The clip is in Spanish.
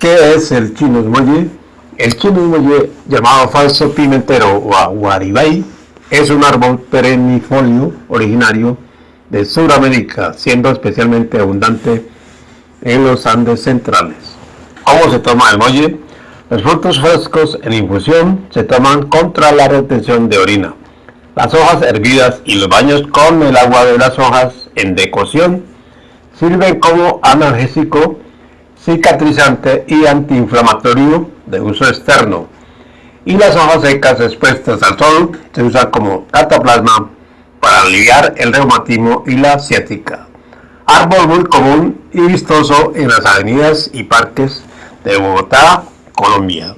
¿Qué es el chino muelle? El chino muelle, llamado falso pimentero o aguaribay, es un árbol perennifolio originario de Sudamérica, siendo especialmente abundante en los Andes centrales. ¿Cómo se toma el muelle? Los frutos frescos en infusión se toman contra la retención de orina. Las hojas hervidas y los baños con el agua de las hojas en decocción sirven como analgésico cicatrizante y antiinflamatorio de uso externo. Y las hojas secas expuestas al sol se usan como cataplasma para aliviar el reumatismo y la ciática. Árbol muy común y vistoso en las avenidas y parques de Bogotá, Colombia.